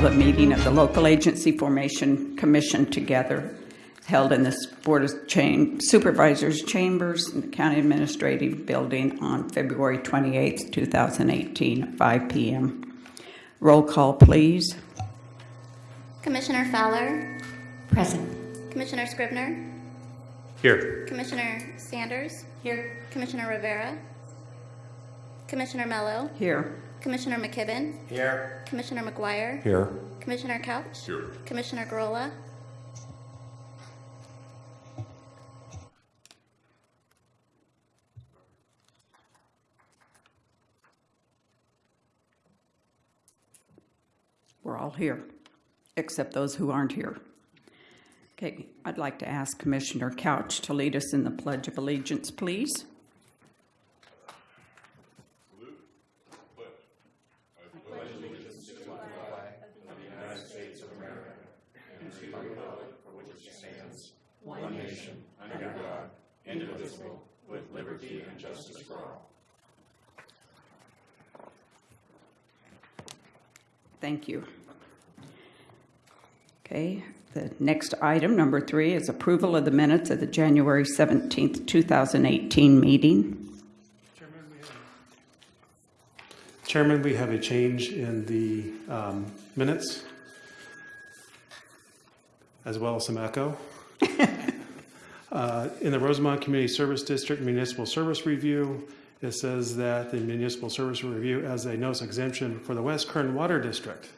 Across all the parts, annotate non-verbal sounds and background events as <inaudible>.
call the meeting of the Local Agency Formation Commission together, held in the Board of Cham- Supervisors Chambers in the County Administrative Building on February 28, 2018, at 5 PM. Roll call, please. Commissioner Fowler, Present. Commissioner Scrivener, Here. Commissioner Sanders. Here. Commissioner Rivera. Commissioner Mello, Here. Commissioner McKibben, Here. Commissioner McGuire, Here. Commissioner Couch, Here. Commissioner Gurrola, We're all here, except those who aren't here. Okay, I'd like to ask Commissioner Couch to lead us in the Pledge of Allegiance, please. Thank you. Okay, the next item, number three, is approval of the minutes of the January 17th, 2018 meeting. Chairman, we have a change in the um, minutes, as well as some echo. <laughs> Uh, In the Rosamond Community Service District Municipal Service Review, it says that the Municipal Service Review as a notice exemption for the West Kern Water District.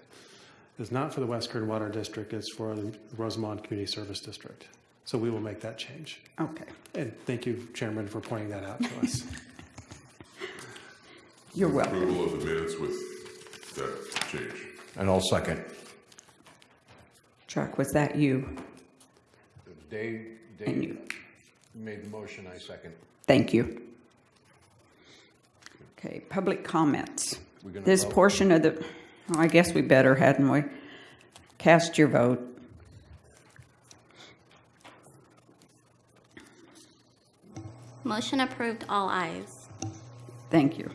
It's not for the West Kern Water District, it's for the Rosamond Community Service District. So we will make that change. Okay, And thank you, Chairman, for pointing that out to us. <laughs> you're welcome. Approval of the minutes with that change. And I'll second. Chuck, was that you? Dave, And Dave you. made the motion, I second. Thank you. Okay, public comments. This vote? portion of the, oh, I guess we better, hadn't we? Cast your vote. motion approved, all ayes. Thank you.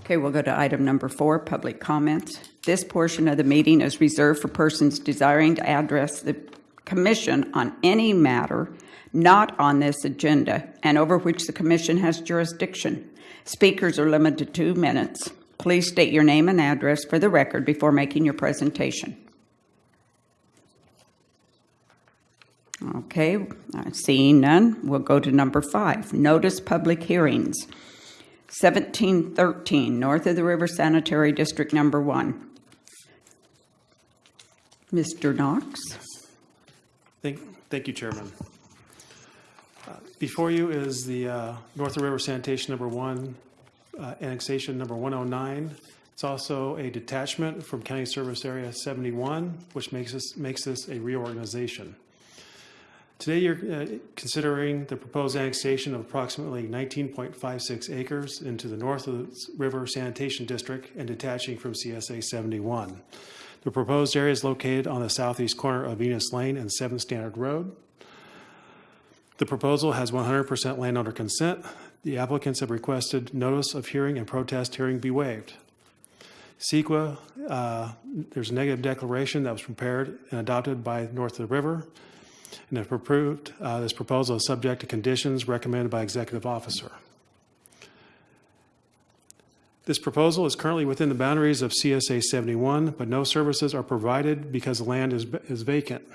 Okay, we'll go to item number four, public comments. This portion of the meeting is reserved for persons desiring to address the commission on any matter not on this agenda and over which the commission has jurisdiction. Speakers are limited to two minutes. Please state your name and address for the record before making your presentation. Okay, seeing none, we'll go to number five, notice public hearings. 1713, north of the river sanitary district number one. Mr. Knox? Thank, thank you, Chairman. Uh, Before you is the uh, North of River Sanitation Number One, uh, annexation number 109. It's also a detachment from County Service Area 71, which makes this, makes this a reorganization. Today, you're uh, considering the proposed annexation of approximately 19.56 acres into the North of the River Sanitation District and detaching from CSA 71. The proposed area is located on the southeast corner of Venus Lane and 7th Standard Road. The proposal has 100% landowner consent. The applicants have requested notice of hearing and protest hearing be waived. CEQA, uh, there's a negative declaration that was prepared and adopted by North of the River. And if approved, uh, this proposal is subject to conditions recommended by executive officer. This proposal is currently within the boundaries of CSA 71, but no services are provided because the land is is vacant.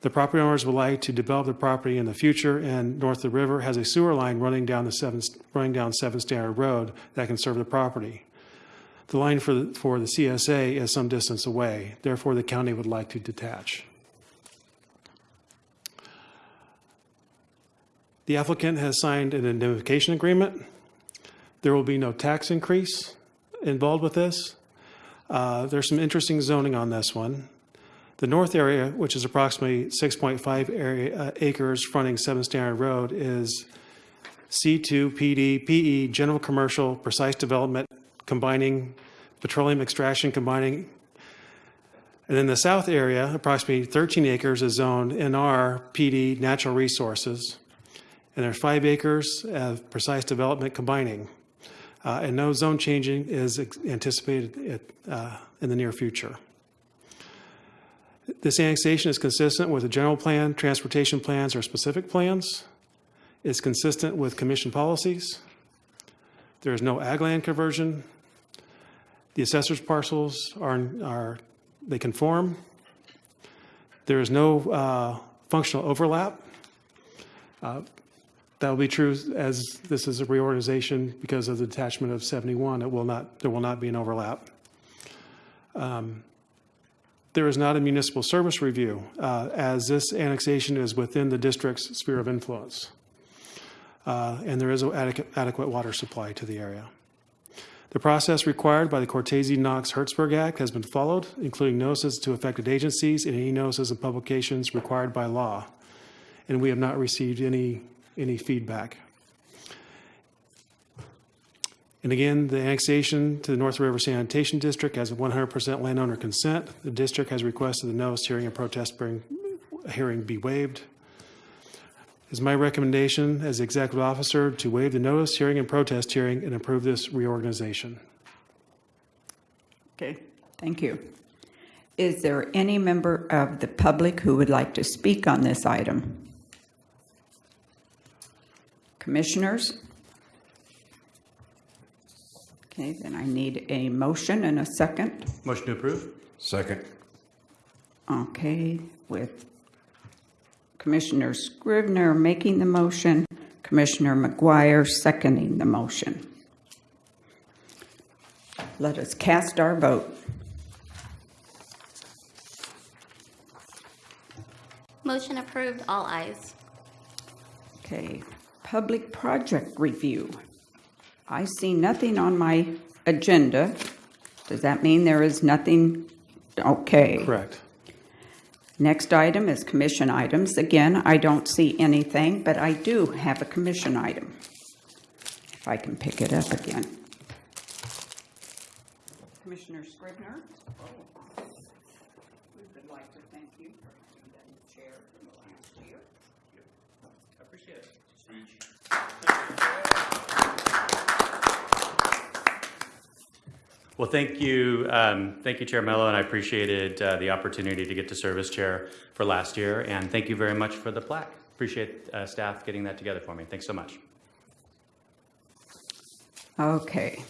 The property owners would like to develop the property in the future, and North of the River has a sewer line running down the seven, running down Seven Standard Road that can serve the property. The line for, the- for the CSA is some distance away, therefore the county would like to detach. The applicant has signed an indemnification agreement. There will be no tax increase involved with this. Uh, There's some interesting zoning on this one. The north area, which is approximately 6.5 area, uh, acres fronting 7 Standard Road, is C2, PD, PE, general commercial, precise development, combining petroleum extraction, combining. And then the south area, approximately 13 acres, is zoned NR, PD, natural resources. And there's five acres of precise development combining. Uh, And no zone changing is anticipated at, uh, in the near future. This annexation is consistent with the general plan, transportation plans, or specific plans. It's consistent with commission policies. There is no ag land conversion. The assessor's parcels are, are, they conform. There is no uh, functional overlap. Uh, That will be true as this is a reorganization because of the detachment of 71. It will not, there will not be an overlap. Um, There is not a municipal service review, uh, as this annexation is within the district's sphere of influence. Uh, And there is an adequate adequate water supply to the area. The process required by the Cortese-Knox-Hertzberg Act has been followed, including notices to affected agencies and any notices and publications required by law. And we have not received any, any feedback. And again, the annexation to the North River Sanitation District has 100% landowner consent. The district has requested the notice hearing and protest hearing- be waived. It's my recommendation as executive officer to waive the notice hearing and protest hearing and approve this reorganization. Okay, thank you. Is there any member of the public who would like to speak on this item? Commissioners? Okay, then I need a motion and a second. Motion to approve? Second. Okay, with Commissioner Scrivener making the motion, Commissioner McGuire seconding the motion. Let us cast our vote. Motion approved, all ayes. Okay, public project review. I see nothing on my agenda. Does that mean there is nothing? Okay. Correct. Next item is commission items. Again, I don't see anything, but I do have a commission item. If I can pick it up again. Commissioner Scrivener? We would like to thank you for having been the chair for the last year. Appreciate it. Well, thank you, um, thank you, Chair Mello, and I appreciated uh, the opportunity to get to serve as chair for last year, and thank you very much for the plaque. Appreciate uh, staff getting that together for me. Thanks so much. Okay.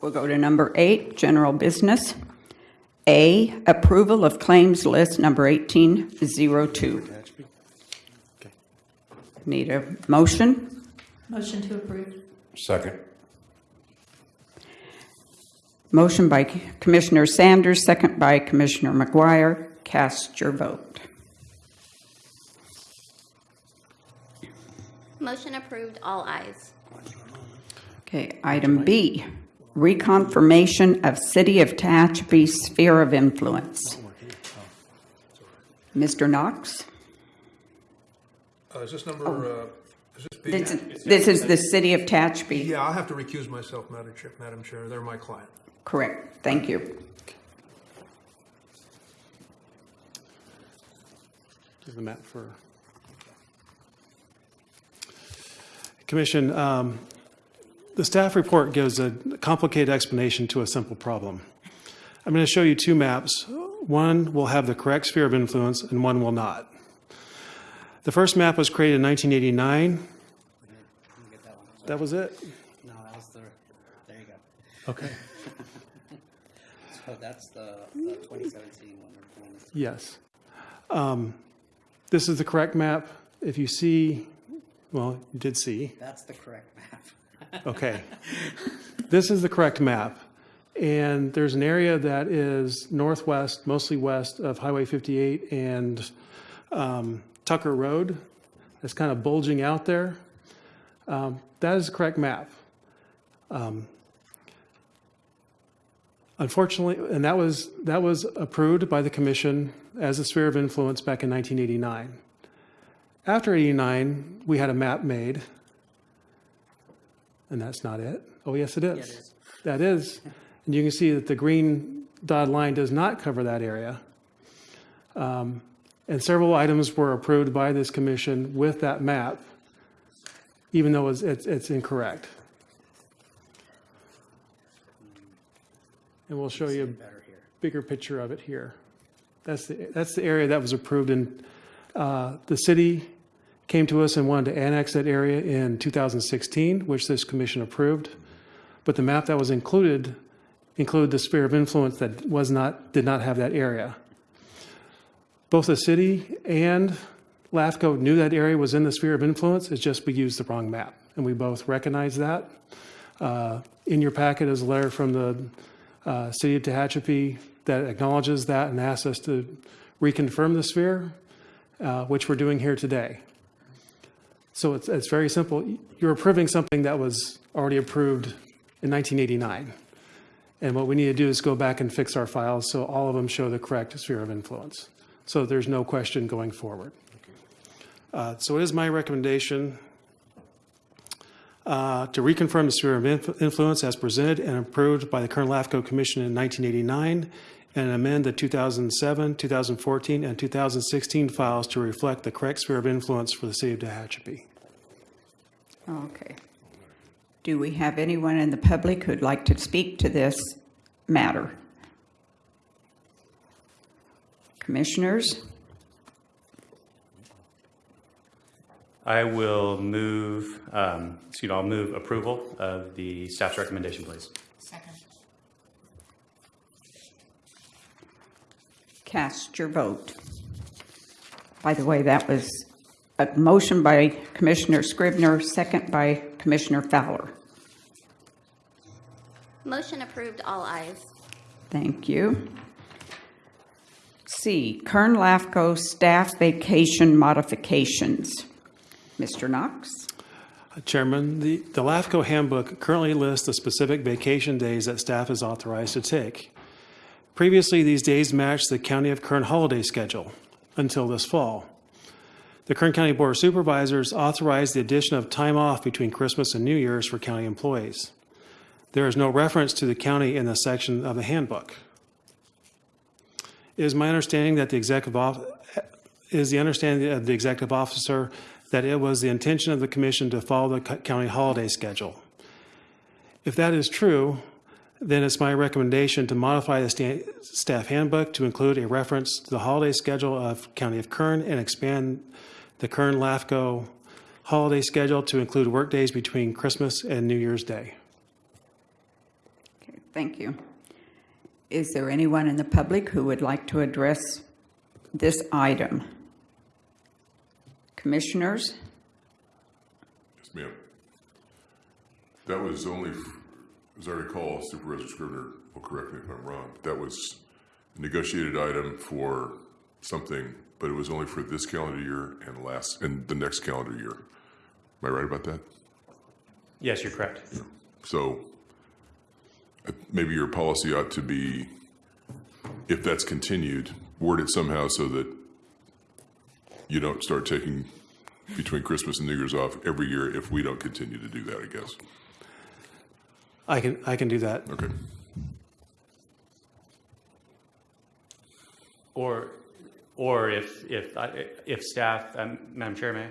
We'll go to number eight, general business. A, approval of claims list number 1802. Okay. Need a motion? Motion to approve. Second. Motion by Commissioner Sanders, second by Commissioner McGuire. Cast your vote. Motion approved, all ayes. Okay, item B, reconfirmation of City of Tehachapi sphere of influence. Mr. Knox? Uh, Is this number, uh, is this B? This is, this is the City of Tehachapi. Yeah, I'll have to recuse myself, Madam Chair, Madam Chair. They're my client. Correct, thank you. Give the map for. Commission, um, the staff report gives a complicated explanation to a simple problem. I'm going to show you two maps. One will have the correct sphere of influence and one will not. The first map was created in 1989. That was it? No, that was the, there you go. Okay. So that's the, the 2017 one. Yes. Um, This is the correct map. If you see, well, you did see. That's the correct map. <laughs> Okay. This is the correct map. And there's an area that is northwest, mostly west of Highway 58 and um, Tucker Road. It's kind of bulging out there. Um, That is the correct map. Um, Unfortunately, and that was, that was approved by the commission as a sphere of influence back in 1989. After 89, we had a map made. And that's not it? Oh, yes, it is. is. That is. And you can see that the green dotted line does not cover that area. Um, And several items were approved by this commission with that map, even though it's, it's it's incorrect. And we'll show you a bigger picture of it here. That's the, that's the area that was approved in, uh, the city came to us and wanted to annex that area in 2016, which this commission approved. But the map that was included included the sphere of influence that was not, did not have that area. Both the city and LAFCO knew that area was in the sphere of influence, it's just we used the wrong map. And we both recognize that. Uh, In your packet is a letter from the uh, city of Tehachapi that acknowledges that and asks us to reconfirm the sphere, uh, which we're doing here today. So it's, it's very simple. You're approving something that was already approved in 1989. And what we need to do is go back and fix our files so all of them show the correct sphere of influence. So there's no question going forward. Uh, So it is my recommendation uh, to reconfirm the sphere of inf- influence as presented and approved by the current LAFCO Commission in 1989 and amend the 2007, 2014, and 2016 files to reflect the correct sphere of influence for the city of Tehachapi. Okay. Do we have anyone in the public who'd like to speak to this matter? Commissioners? I will move, um, excuse me, I'll move approval of the staff's recommendation, please. Second. Cast your vote. By the way, that was a motion by Commissioner Scrivener, second by Commissioner Fowler. Motion approved, all ayes. Thank you. C, Kern Lafco staff vacation modifications. Mr. Knox? Uh, Chairman, the, the LAFCO handbook currently lists the specific vacation days that staff is authorized to take. Previously, these days matched the County of Kern holiday schedule until this fall. The Kern County Board of Supervisors authorized the addition of time off between Christmas and New Year's for county employees. There is no reference to the county in this section of the handbook. It is my understanding that the executive is the understanding of the executive officer that it was the intention of the commission to follow the county holiday schedule. If that is true, then it's my recommendation to modify the staff handbook to include a reference to the holiday schedule of County of Kern and expand the Kern LAFCO holiday schedule to include workdays between Christmas and New Year's Day. Okay, thank you. Is there anyone in the public who would like to address this item? Commissioners? Yes, ma'am. That was only, f- as I recall, Supervisor Scrivener will correct me if I'm wrong, but that was a negotiated item for something, but it was only for this calendar year and last, and the next calendar year. Am I right about that? Yes, you're correct. So uh, maybe your policy ought to be, if that's continued, worded somehow so that you don't start taking between Christmas and New Year's off every year if we don't continue to do that, I guess. I can, I can do that. Okay. Or, or if, if, I- if staff, um, Madam Chair, may I?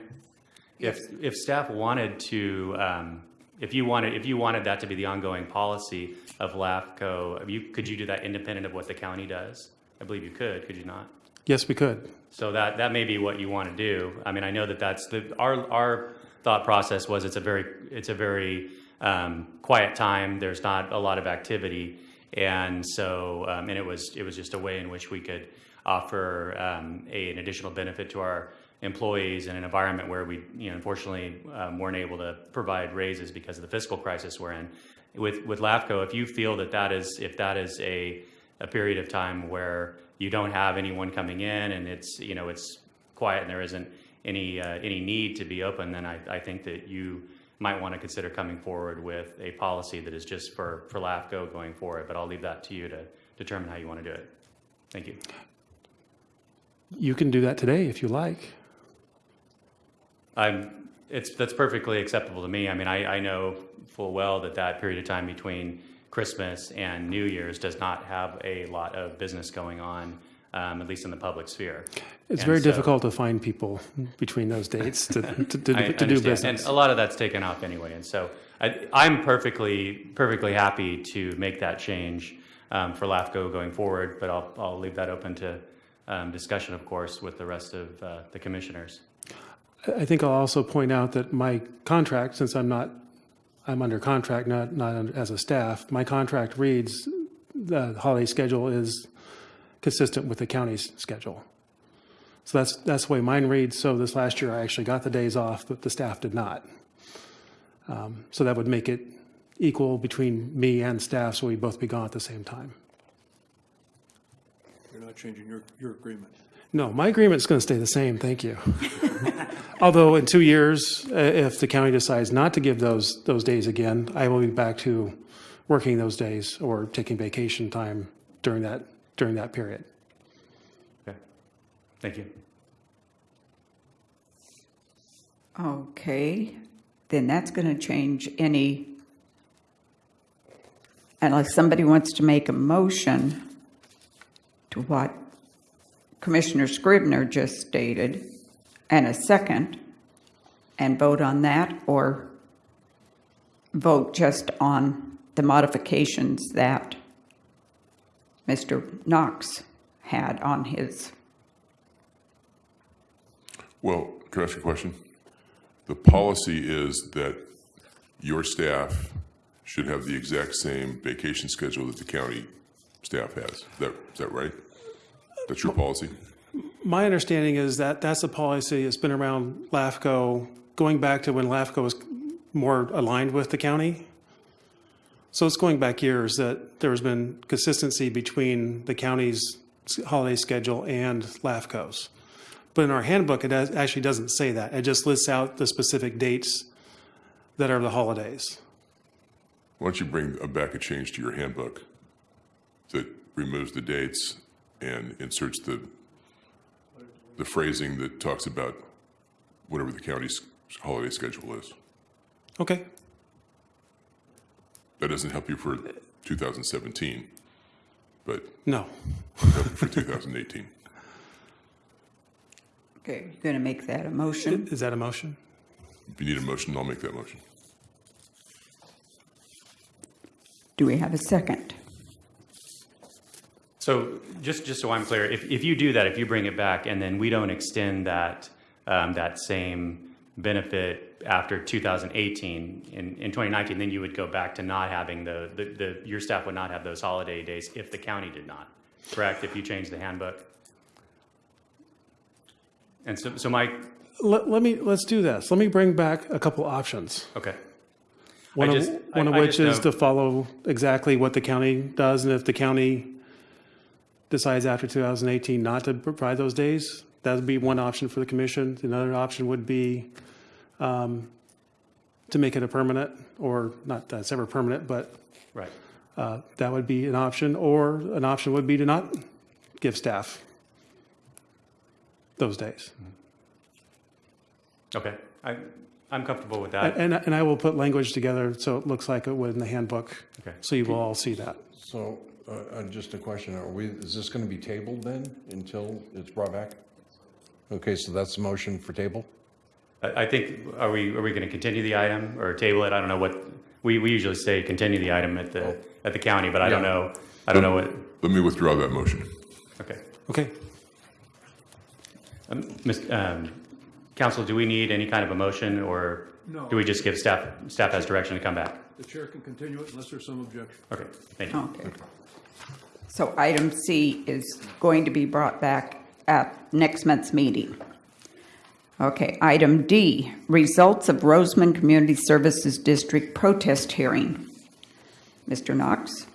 If, if staff wanted to, um, if you wanted, if you wanted that to be the ongoing policy of LAFCO, you, could you do that independent of what the county does? I believe you could, could you not? Yes, we could. So that, that may be what you want to do. I mean, I know that that's the, our, our thought process was it's a very, it's a very um, quiet time. There's not a lot of activity. And so, um, and it was, it was just a way in which we could offer um, a, an additional benefit to our employees in an environment where we, you know, unfortunately um, weren't able to provide raises because of the fiscal crisis we're in. With, with LAFCO, if you feel that that is, if that is a, a period of time where you don't have anyone coming in and it's, you know, it's quiet and there isn't any, uh, any need to be open, then I, I think that you might want to consider coming forward with a policy that is just for, for LAFCO going forward, but I'll leave that to you to determine how you want to do it. Thank you. You can do that today if you like. I'm, it's, that's perfectly acceptable to me. I mean, I, I know full well that that period of time between Christmas and New Year's does not have a lot of business going on, um, at least in the public sphere. It's And very so- difficult to find people between those dates to, to, <laughs> to, to do business. And a lot of that's taken off anyway. And so I, I'm perfectly, perfectly happy to make that change um, for LAFCO going forward, but I'll, I'll leave that open to um, discussion, of course, with the rest of uh, the commissioners. I think I'll also point out that my contract, since I'm not, I'm under contract, not, not as a staff, my contract reads, the holiday schedule is consistent with the county's schedule. So that's, that's the way mine reads. So this last year, I actually got the days off, but the staff did not. Um, So that would make it equal between me and staff, so we'd both be gone at the same time. You're not changing your, your agreement. No, my agreement's going to stay the same, thank you. <laughs> Although in two years, uh, if the county decides not to give those, those days again, I will be back to working those days or taking vacation time during that, during that period. Okay, thank you. Okay, then that's going to change any, unless somebody wants to make a motion to what Commissioner Scrivener just stated, and a second, and vote on that, or vote just on the modifications that Mr. Knox had on his. Well, can I ask you a question? The policy is that your staff should have the exact same vacation schedule that the county staff has. Is that, is that right? That's your policy? My understanding is that that's a policy that's been around LAFCO, going back to when LAFCO was more aligned with the county. So it's going back years that there's been consistency between the county's holiday schedule and LAFCO's. But in our handbook, it does- actually doesn't say that. It just lists out the specific dates that are the holidays. Why don't you bring back a change to your handbook that removes the dates and inserts the, the phrasing that talks about whatever the county's holiday schedule is? Okay, That doesn't help you for 2017, but no. <laughs> help you for 2018. Okay, you're going to make that a motion? Is that a motion? If you need a motion, I'll make that motion. Do we have a second? So just, just so I'm clear, if, if you do that, if you bring it back and then we don't extend that, um, that same benefit after 2018, in, in 2019, then you would go back to not having the, the, the, your staff would not have those holiday days if the county did not, correct? If you change the handbook? And so, so my, Let, let me, let's do this. Let me bring back a couple options. okay. One I of, just- one I- of which is know- to follow exactly what the county does, and if the county decides after 2018 not to provide those days, that would be one option for the commission. Another option would be um, to make it a permanent, or not that it's ever permanent, but Right. uh, that would be an option, or an option would be to not give staff those days. Okay. I, I'm comfortable with that. And, and I will put language together so it looks like it would in the handbook. Okay. So you will all see that. So, uh, uh, just a question, are we, is this going to be tabled then until it's brought back? Okay, so that's the motion for table? I I think, are we, are we going to continue the item or table it? I don't know what, we, we usually say continue the item at the, at the county, but I don't Yeah. know, I don't know what, Let me withdraw that motion. okay. Okay. Um, Ms., um, Council, do we need any kind of a motion or No. do we just give staff, staff has direction to come back? The chair can continue it unless there's some objection. Okay, thank you. Okay. So item C is going to be brought back at next month's meeting. Okay, item D, results of Rosamond Community Services District protest hearing. Mr. Knox?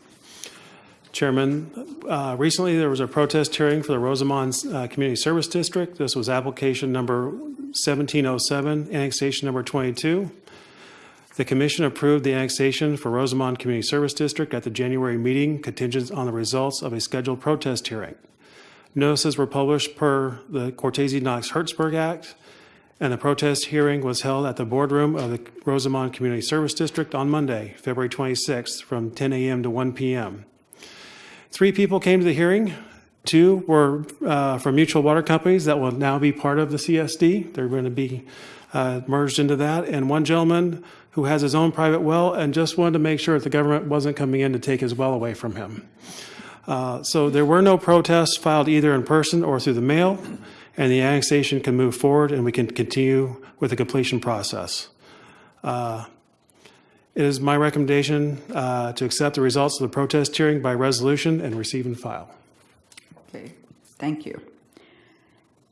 Chairman, uh, recently there was a protest hearing for the Rosamond uh, Community Service District. This was application number 1707, annexation number 22. The commission approved the annexation for Rosamond Community Service District at the January meeting contingent on the results of a scheduled protest hearing. Notices were published per the Cortese Knox Hertzberg Act, and the protest hearing was held at the boardroom of the Rosamond Community Service District on Monday, February 26th, from 10 a.m. to 1 p.m. Three people came to the hearing. Two were uh, from mutual water companies that will now be part of the CSD. They're going to be uh, merged into that. And one gentleman who has his own private well and just wanted to make sure that the government wasn't coming in to take his well away from him. Uh, So there were no protests filed either in person or through the mail, and the annexation can move forward and we can continue with the completion process. Uh, It is my recommendation uh, to accept the results of the protest hearing by resolution and receive and file. Okay, thank you.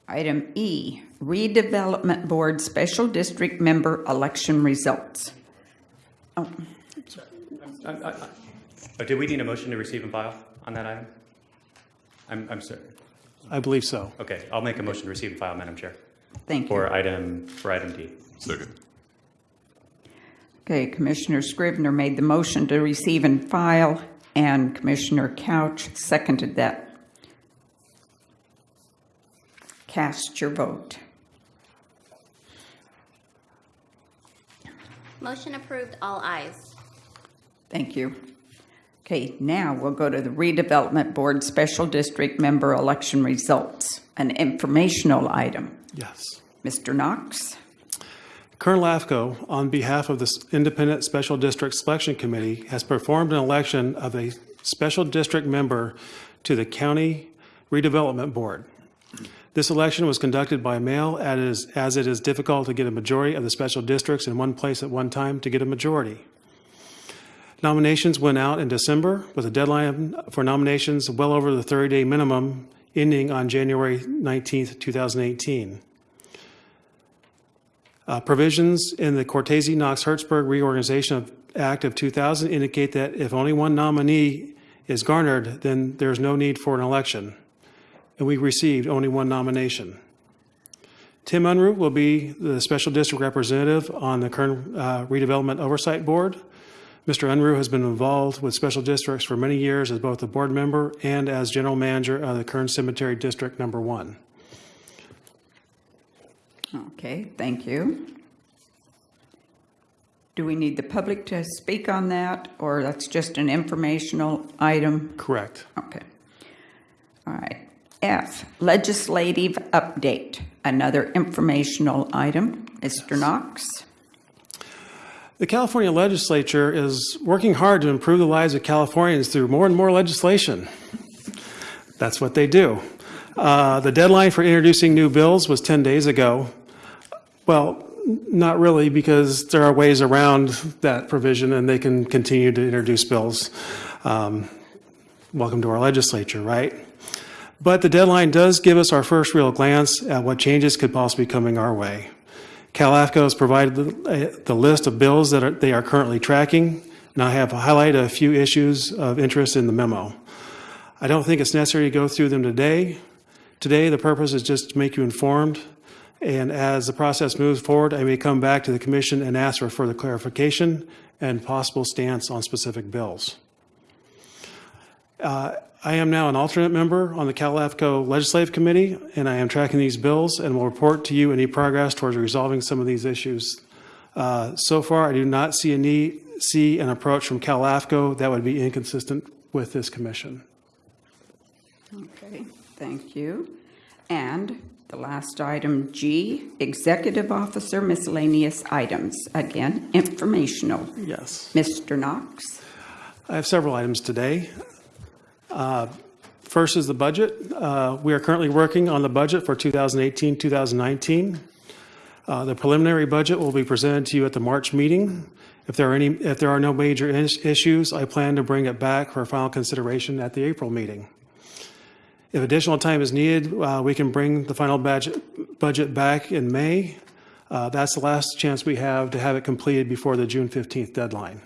Item E, redevelopment board special district member election results. Oh, uh, uh, uh, Oh, did we need a motion to receive and file on that item? I'm, I'm sorry. I believe so. Okay, I'll make a motion to receive and file, Madam Chair, thank you. for item, for item D. Second. Okay, Commissioner Scrivener made the motion to receive and file, and Commissioner Couch seconded that. Cast your vote. Motion approved, all ayes. Thank you. Okay, now we'll go to the redevelopment board special district member election results, an informational item. Yes. Mr. Knox? Kern LAFCO, on behalf of the Independent Special District Selection Committee, has performed an election of a special district member to the County Redevelopment Board. This election was conducted by mail as as it is difficult to get a majority of the special districts in one place at one time to get a majority. Nominations went out in December with a deadline for nominations well over the 30-day minimum ending on January 19th, 2018. Uh, Provisions in the Cortese Knox Hertzberg Reorganization of- Act of 2000 indicate that if only one nominee is garnered, then there's no need for an election. And we received only one nomination. Tim Unruh will be the Special District Representative on the Kern uh, Redevelopment Oversight Board. Mr. Unruh has been involved with special districts for many years as both a board member and as general manager of the Kern Cemetery District Number One. Okay, thank you. Do we need the public to speak on that, or that's just an informational item? Correct. Okay. All right. F, legislative update, another informational item. Mr. Knox? The California legislature is working hard to improve the lives of Californians through more and more legislation. That's what they do. Uh, the deadline for introducing new bills was 10 days ago. Well, not really, because there are ways around that provision and they can continue to introduce bills. Um, welcome to our legislature, right? But the deadline does give us our first real glance at what changes could possibly be coming our way. CalAFCO has provided the, uh, the list of bills that are, they are currently tracking, and I have highlighted a few issues of interest in the memo. I don't think it's necessary to go through them today. Today, the purpose is just to make you informed, and as the process moves forward, I may come back to the commission and ask for further clarification and possible stance on specific bills. Uh, I am now an alternate member on the CalAFCO Legislative Committee, and I am tracking these bills and will report to you any progress towards resolving some of these issues. Uh, So far, I do not see a need, see an approach from CalAFCO that would be inconsistent with this commission. Okay, thank you. And the last item, G, executive officer miscellaneous items. Again, informational. Yes. Mr. Knox? I have several items today. Uh, First is the budget. Uh, We are currently working on the budget for 2018, 2019. Uh, The preliminary budget will be presented to you at the March meeting. If there are any, if there are no major is- issues, I plan to bring it back for final consideration at the April meeting. If additional time is needed, uh, we can bring the final budget, budget back in May. Uh, That's the last chance we have to have it completed before the June 15th deadline.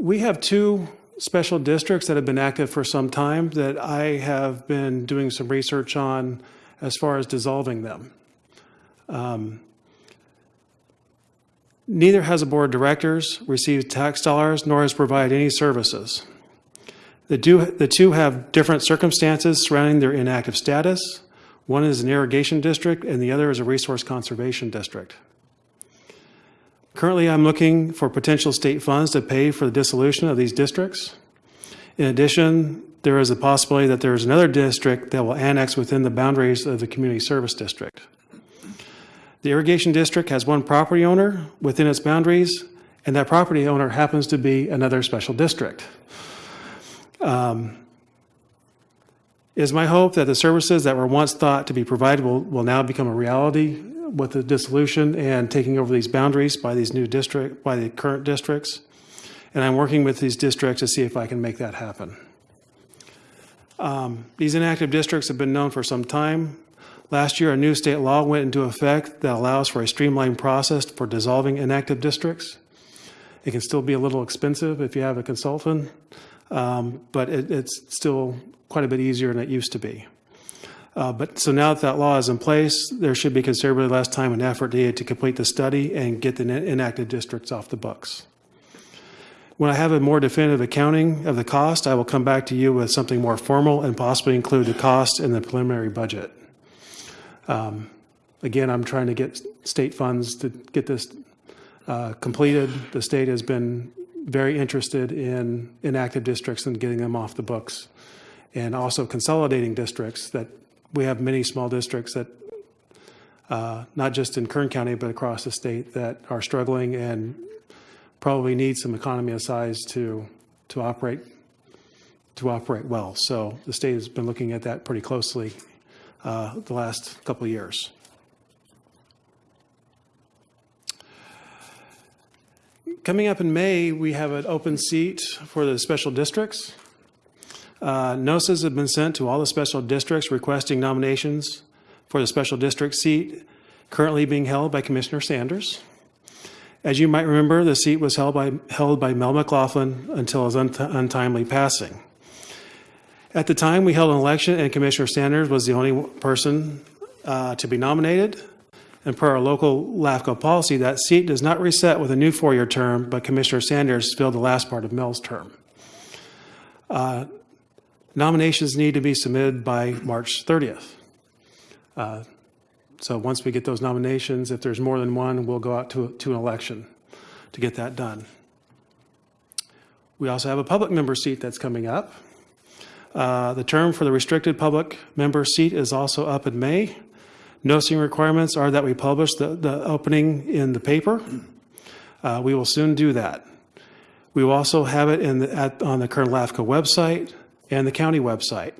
We have two special districts that have been active for some time that I have been doing some research on as far as dissolving them. Um, Neither has a board of directors, received tax dollars, nor has provided any services. The two, the two have different circumstances surrounding their inactive status. One is an irrigation district and the other is a resource conservation district. Currently, I'm looking for potential state funds to pay for the dissolution of these districts. In addition, there is a possibility that there is another district that will annex within the boundaries of the community service district. The irrigation district has one property owner within its boundaries, and that property owner happens to be another special district. Um, It is my hope that the services that were once thought to be provided will, will now become a reality with the dissolution and taking over these boundaries by these new district, by the current districts. And I'm working with these districts to see if I can make that happen. Um, These inactive districts have been known for some time. Last year, a new state law went into effect that allows for a streamlined process for dissolving inactive districts. It can still be a little expensive if you have a consultant, um, but it, it's still quite a bit easier than it used to be. Uh, but so now that that law is in place, there should be considerably less time and effort needed to complete the study and get the inactive districts off the books. When I have a more definitive accounting of the cost, I will come back to you with something more formal and possibly include the cost in the preliminary budget. Um, Again, I'm trying to get state funds to get this uh, completed. The state has been very interested in inactive districts and getting them off the books. And also consolidating districts that, we have many small districts that, uh, not just in Kern County, but across the state that are struggling and probably need some economy of size to, to operate, to operate well. So the state has been looking at that pretty closely uh, the last couple of years. Coming up in May, we have an open seat for the special districts. Uh, Notices have been sent to all the special districts requesting nominations for the special district seat currently being held by Commissioner Sanders. As you might remember, the seat was held by, held by Mel McLaughlin until his unt- untimely passing. At the time, we held an election, and Commissioner Sanders was the only person uh, to be nominated. And per our local LAFCO policy, that seat does not reset with a new four-year term, but Commissioner Sanders filled the last part of Mel's term. Uh, Nominations need to be submitted by March 30th. Uh, So once we get those nominations, if there's more than one, we'll go out to, to an election to get that done. We also have a public member seat that's coming up. Uh, The term for the restricted public member seat is also up in May. Noticing requirements are that we publish the, the opening in the paper. Uh, We will soon do that. We will also have it in, the- at, on the Kern LAFCO website and the county website.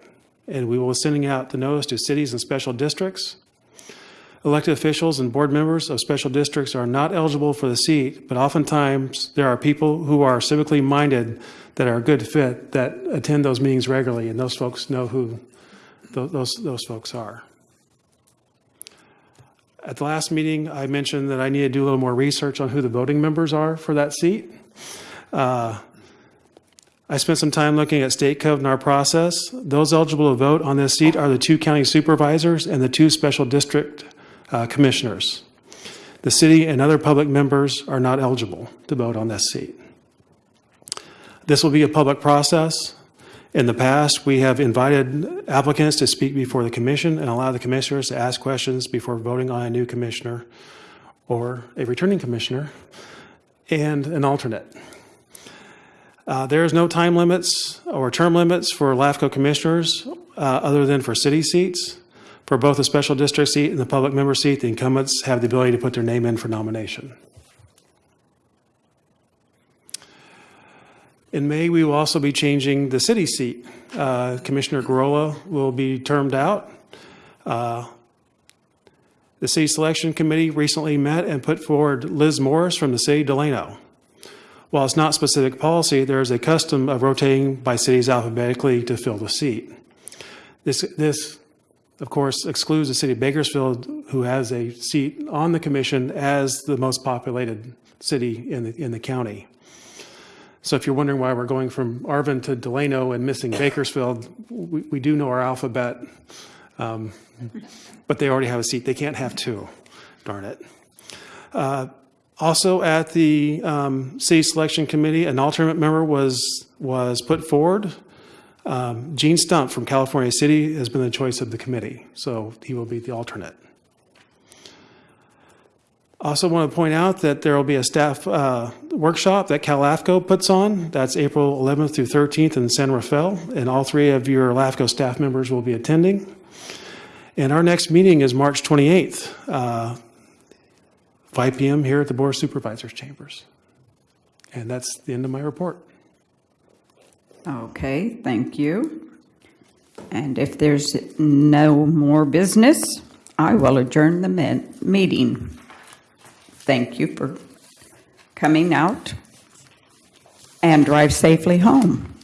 And we will be sending out the notice to cities and special districts. Elected officials and board members of special districts are not eligible for the seat, but oftentimes there are people who are civically minded that are a good fit that attend those meetings regularly, and those folks know who tho- those, those folks are. At the last meeting, I mentioned that I need to do a little more research on who the voting members are for that seat. Uh, I spent some time looking at state code and our process. Those eligible to vote on this seat are the two county supervisors and the two special district uh, commissioners. The city and other public members are not eligible to vote on this seat. This will be a public process. In the past, we have invited applicants to speak before the commission and allow the commissioners to ask questions before voting on a new commissioner or a returning commissioner and an alternate. Uh, There is no time limits or term limits for LAFCO commissioners uh, other than for city seats. For both the special district seat and the public member seat, the incumbents have the ability to put their name in for nomination. In May, we will also be changing the city seat. Uh, Commissioner Gurrola will be termed out. Uh, The city selection committee recently met and put forward Liz Morris from the city of Delano. While it's not specific policy, there is a custom of rotating by cities alphabetically to fill the seat. This, this, of course, excludes the city of Bakersfield, who has a seat on the commission as the most populated city in the, in the county. So if you're wondering why we're going from Arvin to Delano and missing Bakersfield, we, we do know our alphabet, um, but they already have a seat. They can't have two, darn it. Uh, Also, at the um, city selection committee, an alternate member was, was put forward. Um, Gene Stump from California City has been the choice of the committee, so he will be the alternate. Also want to point out that there will be a staff uh, workshop that CalAFCO puts on. That's April 11th through 13th in San Rafael, and all three of your LAFCO staff members will be attending. And our next meeting is March 28th, uh, 5 PM here at the Board of Supervisors Chambers. And that's the end of my report. Okay, thank you. And if there's no more business, I will adjourn the meeting. Thank you for coming out and drive safely home.